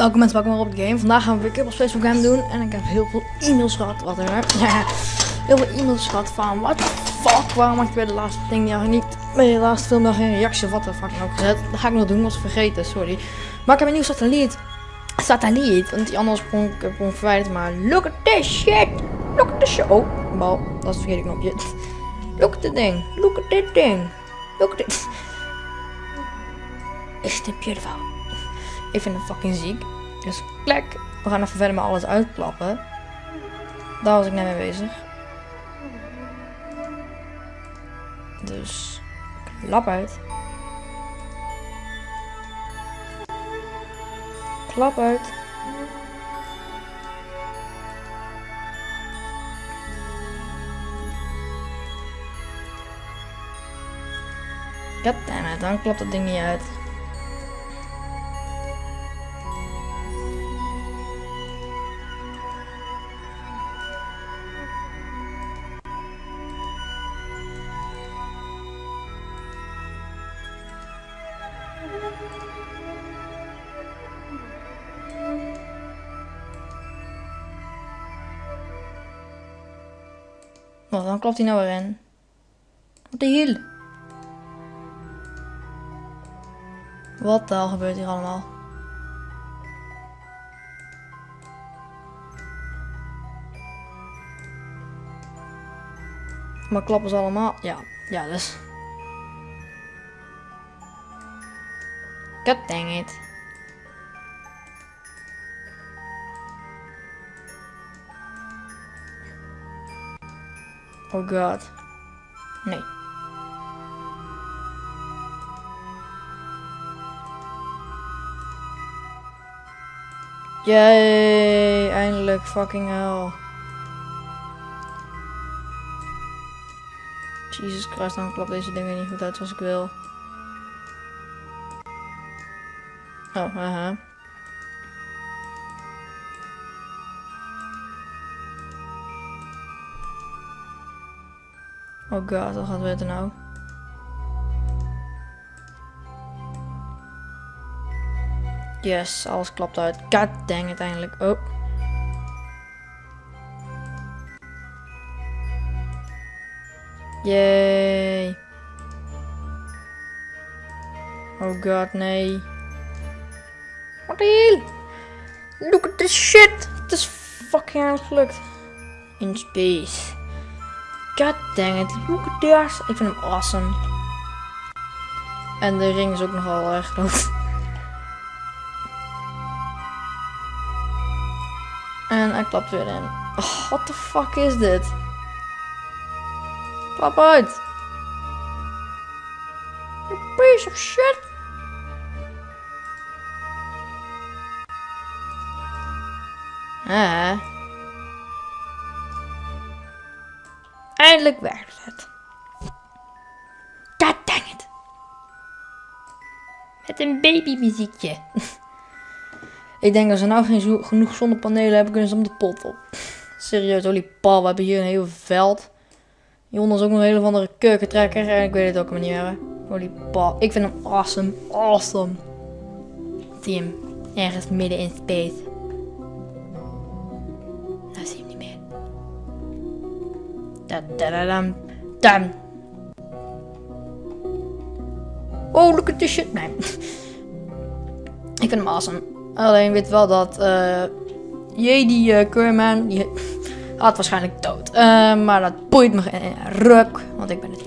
Welkom mensen, welkom weer op de game. Vandaag gaan we weer Kibbel Space Game doen. En ik heb heel veel e-mails gehad. Wat er heel veel e-mails gehad van what the fuck, waarom had je bij de laatste ding nog niet bij de laatste film nog geen reactie of wat de fuck ook gezet. Dat ga ik nog doen, was vergeten, sorry. Maar ik heb een nieuw satelliet. Satelliet, want die anders kon ik heb hem verwijderd. Maar look at this shit. Look at this shit. Oh, bal, dat is het verkeerde knopje. Look at the ding. Look at dit ding. Look at dit. Is het beautiful? Ik vind het fucking ziek. Dus klek. We gaan even verder met alles uitklappen. Daar was ik net mee bezig. Dus klap uit. Klap uit. Goddammit, dan klopt dat ding niet uit. Wat, dan klopt hij nou weer in. De hiel? Wat de hel gebeurt hier allemaal? Maar klappen ze allemaal? Ja, ja dus. God dang it. Oh god. Nee. Yay, eindelijk fucking hell. Jesus Christ, dan klopt deze dingen niet goed uit zoals ik wil. Oh, haha. Oh god, wat gaat er nou? Yes, alles klapt uit. God dang uiteindelijk. Oh. Yay. Oh god, nee. Wat de? Look at this shit. Het is fucking gelukt. In space. God dang it. Look at. Ik vind hem awesome. En de ring is ook nogal erg groot. En hij klapt weer in. Oh, what the fuck is dit? Klap uit. You piece of shit. Ah. Eindelijk werkt het. God dang it. Met een babymuziekje. Ik denk dat ze nou geen genoeg zonnepanelen hebben, kunnen ze om de pot op. Serieus, holy pal, we hebben hier een heel veld. Hieronder is ook een hele andere keukentrekker en ik weet het ook niet meer. Holy pal, ik vind hem awesome, awesome. Hem, ergens midden in space. Da da da dam. Oh, look at this shit. Nee. ik vind hem awesome. Alleen weet wel dat jee, die eh Curman, die gaat waarschijnlijk dood. Eh, maar dat boeit me geen ruk, want ik ben het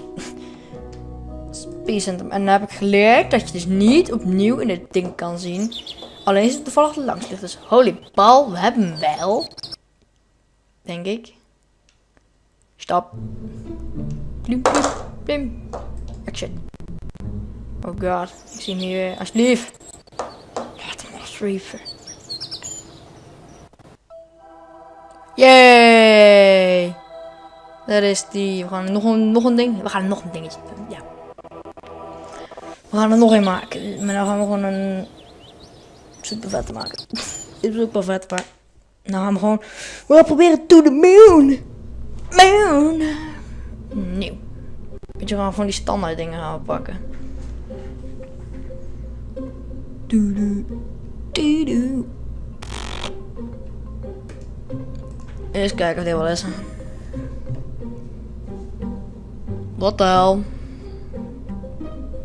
Center. En dan heb ik geleerd dat je dus niet opnieuw in het ding kan zien. Alleen is het toevallig langs ligt. Dus holy bal, we hebben hem wel. Denk ik. Stop. Plim, plim, plim. Action. Oh god, ik zie hem hier weer. Alsjeblieft. Laat hem alsjeblieft. Yay! Dat is die. We gaan nog een, nog een ding. We gaan nog een dingetje doen. Ja. We gaan er nog een maken. Maar dan gaan we gewoon een super vette maken. is ook wel vet, maar... Nou gaan we gewoon... We gaan proberen to the moon. Moon. Nieuw. Weet je, gaan van die standaard dingen gaan pakken. Doedoe. Doedoe. Eens kijken of dit wel is. Wat de hel?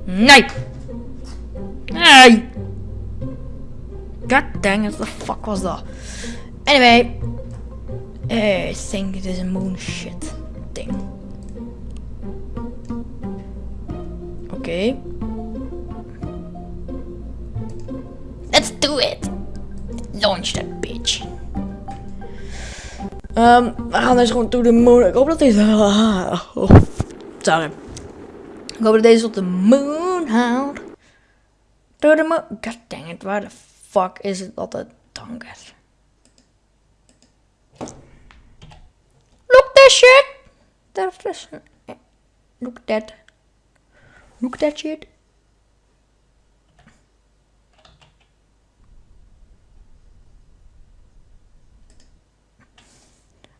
Nee! Nee! God dang it, the fuck was dat? Anyway. I think it is a moon shit thing. Oké. Let's do it! Launch that bitch. Ehm, we gaan dus gewoon to the moon. Ik hoop dat deze... Oh, sorry. Ik hoop dat deze op de moon houdt. To the moon. God dang it, waar de fuck is het altijd donker? Look that shit! That is... Look that. Look that shit.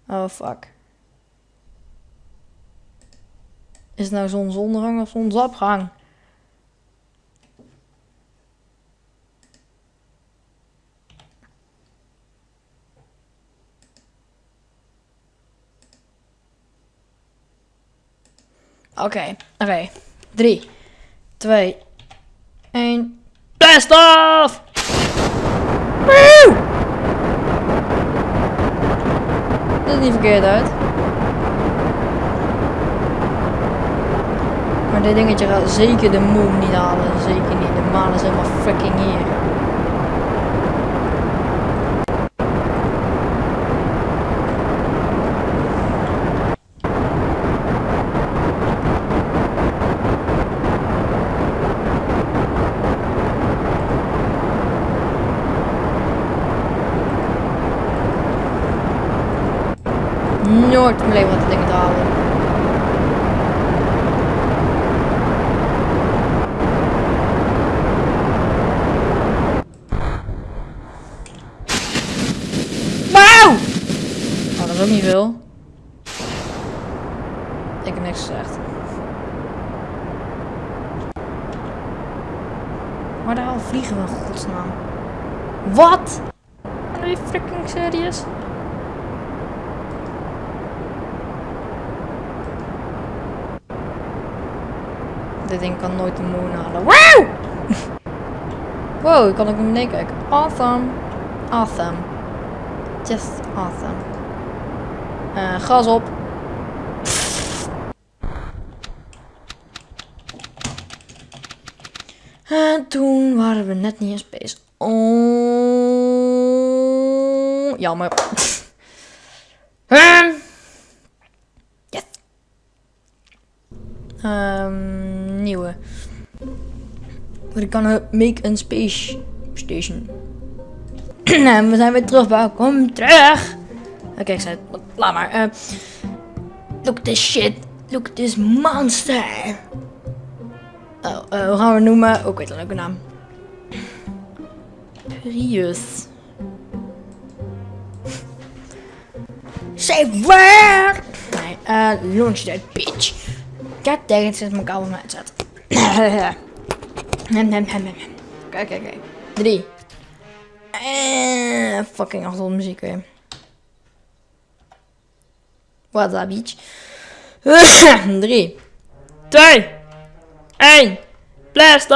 Oh fuck. Is het nou zonsondergang of zonsopgang? Oké, oké. Drie, twee, één. Blast off! Woe! Dat is niet verkeerd uit. Maar dit dingetje gaat zeker de moon niet halen. Zeker niet. De maan is helemaal fucking hier. Nooit in mijn leven wat de dingen te halen. Wauw! Oh, dat is ook niet veel. Ik heb niks gezegd. Maar daar al vliegen we in godsnaam. Wat? Are you freaking serious? Dit ding kan nooit de moon halen. Wow! wow, ik kan ook naar beneden kijken. Awesome. Awesome. Just awesome. Eh, gas op. En toen waren we net niet in space. Oh, jammer. Ehm. yes. Ehm, nieuwe. We kunnen make a space station. en we zijn weer terug. Welkom terug. Oké, ik zei het. Laat maar. Eh, look this shit. Look this monster. Oh, eh, hoe gaan we het noemen? Ook weet een leuke naam. Prius. Say where? Nee, eh, launch that bitch. God dang it, zit mijn kabel mijn Oké, oké, oké. Drie. Eh, fucking achtergrondmuziek weer. What a bitch. Drie. Twee. Eén. Blast!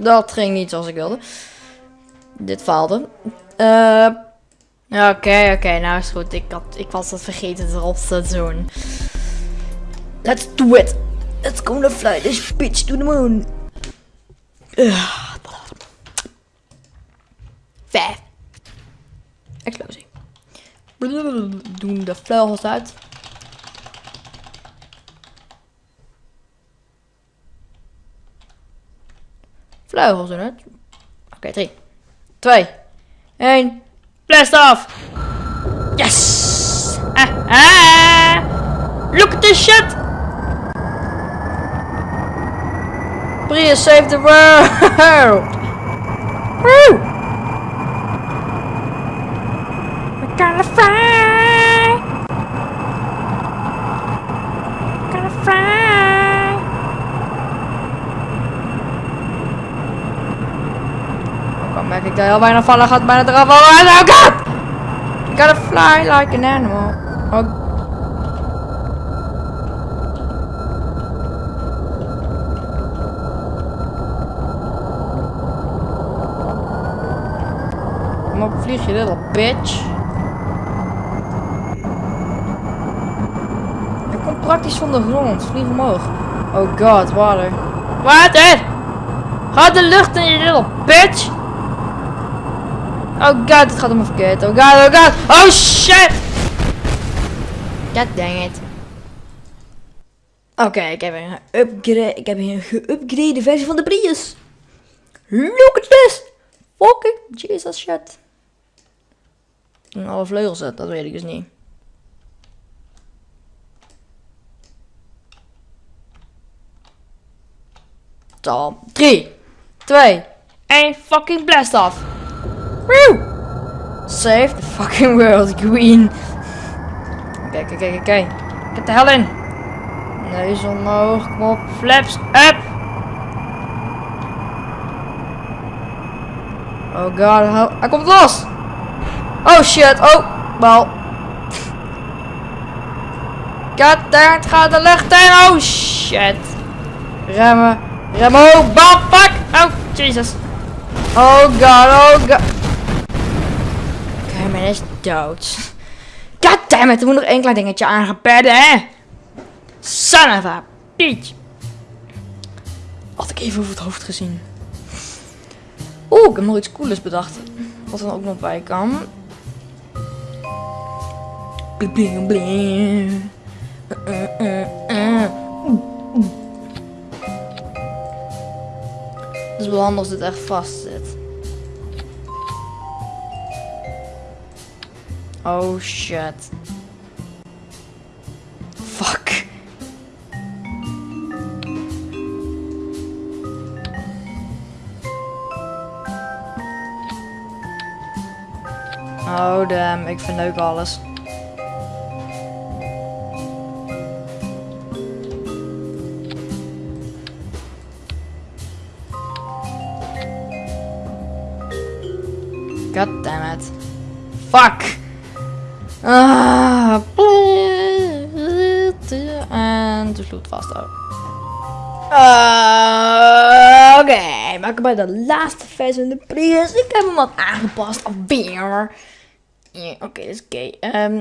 Dat ging niet zoals ik wilde. Dit faalde. Eh, Oké, oké, nou is goed. Ik, had, ik was dat vergeten erop te doen. Let's do it. Let's go to fly this bitch to the moon. Vijf. Explosie. Doen de vleugels uit. Vleugels eruit. Oké, drie. Twee. Eén. Blast off! Yes! Ah, ah! Look at this shit! Prius save the world! Woo! We're gonna fly! Ik heel bijna vallen gaat bijna eraf. Oh god! Gotta fly like an animal. Oh. Kom op, vlieg je little bitch. Hij komt praktisch van de grond. Vlieg omhoog. Oh god, water. Water! Ga de lucht in, je little bitch! Oh god, het gaat om verkeerd. Oh god, oh god. Oh shit! God dang it. Oké, ik heb een upgrade. Ik heb een geüpgrade versie van de Prius. Look at this! Fucking Jesus shit. En alle vleugels zet, dat weet ik dus niet. Zo, 3, 2, 1, fucking blast off! Woo! Save the fucking world, Queen. Oké, oké, oké, oké. Get de hel in. Neus omhoog, kom op. Flaps up. Oh god, hij- hij komt los. Oh shit, oh, wel. God het gaat de lucht in. Oh shit. Remmen, remmen, oh, bam, fuck. Oh, Jesus. Oh god, oh god. Dood. God damn it, er moet nog één klein dingetje aangepadden, hè? Son of a bitch. Had ik even over het hoofd gezien. Oeh, ik heb nog iets coolers bedacht. Wat er dan ook nog bij kan. Bling bling bling. Uh, uh, uh, uh. Het is wel handig als dit echt vast zit. Oh shit. Fuck. Oh damn, ik verneuk alles. God damn it. Fuck. Ah. En de vloed vasthouden. Ah, Oké, maar ik bij de laatste versie van de Prius. Ik heb hem wat aangepast. Alweer. Ja, Oké, dat is oké. Ehm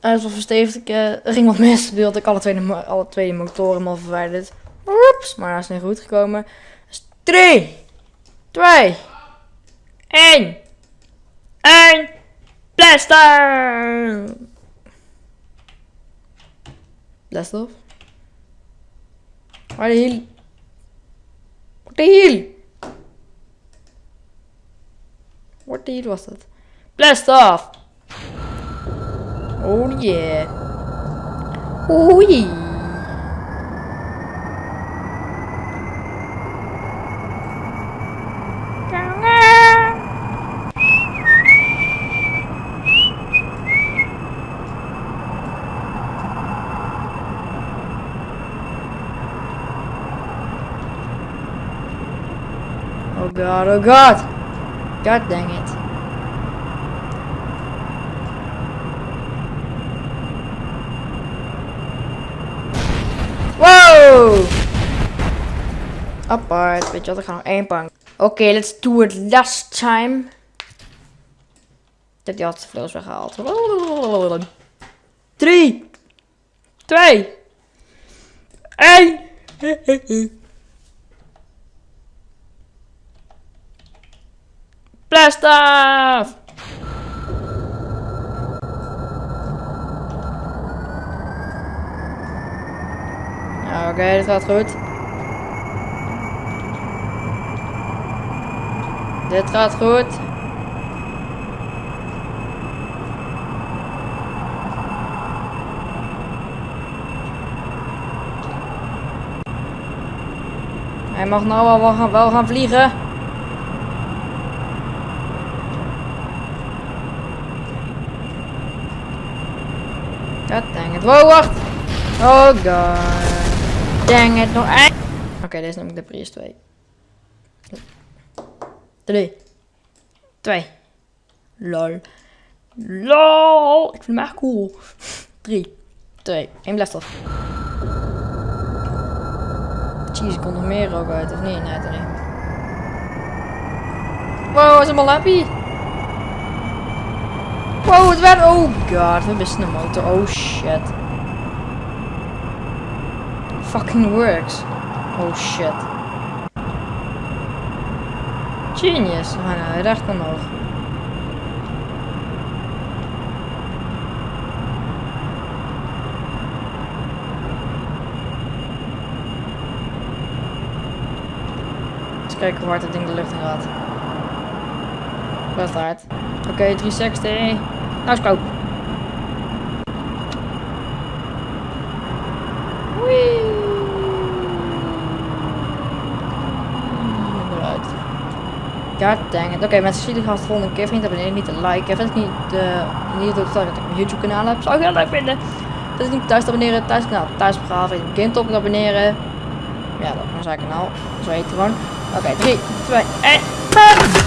hij is wel verstevigd. Ik, eh, er ging wat mis. Nu had ik alle twee, alle twee motoren mal verwijderd. Oeps, maar dat is niet goed gekomen. Dus 3, 2, 1. 1. Blaster! Blast off. Waar de hiel? Wat de hiel? Wat de hiel was dat? Blast off! Oh yeah. Oh yeah. Oh god, oh god! God dang it. Wow! Apart, weet je wat, ik ga nog één bank. Oké, let's do it last time. Dat die had vleugels weggehaald. 3, 2, 1. Blast! Ja, Oké, dit gaat goed. Dit gaat goed. Hij mag nou wel, gaan, wel gaan vliegen. Wow, wacht. Oh god. Dang it. Nog. Oké, deze neem ik de Prius 2. 3. 2. Lol. LOL. Ik vind hem echt cool. 3. 2. 1 blijft. Jeez, er komt nog meer ook uit, of niet? Nee, toch niet. Wow, hij is helemaal happy. Wow, het werd... Oh god, we missen een motor. Oh shit. Fucking works. Oh shit. Genius. Ah, nou, recht omhoog. Eens kijken hoe hard het ding de lucht in gaat. Best hard. Oké, 360. Nou is koop. Wee. Eruit. God dang it. Oké, mensen, zie jullie gast de volgende keer. Vriend, abonneer niet te liken. Vergeet niet, uh, niet dat ik mijn YouTube kanaal heb. Zou ik heel leuk vinden. Vergeet niet thuis te abonneren. Thuis kanaal. Thuis praten. Vergeet niet kind op te abonneren. Ja, dat is mijn kanaal. Zo heet het gewoon. Oké, 3, 2, 1.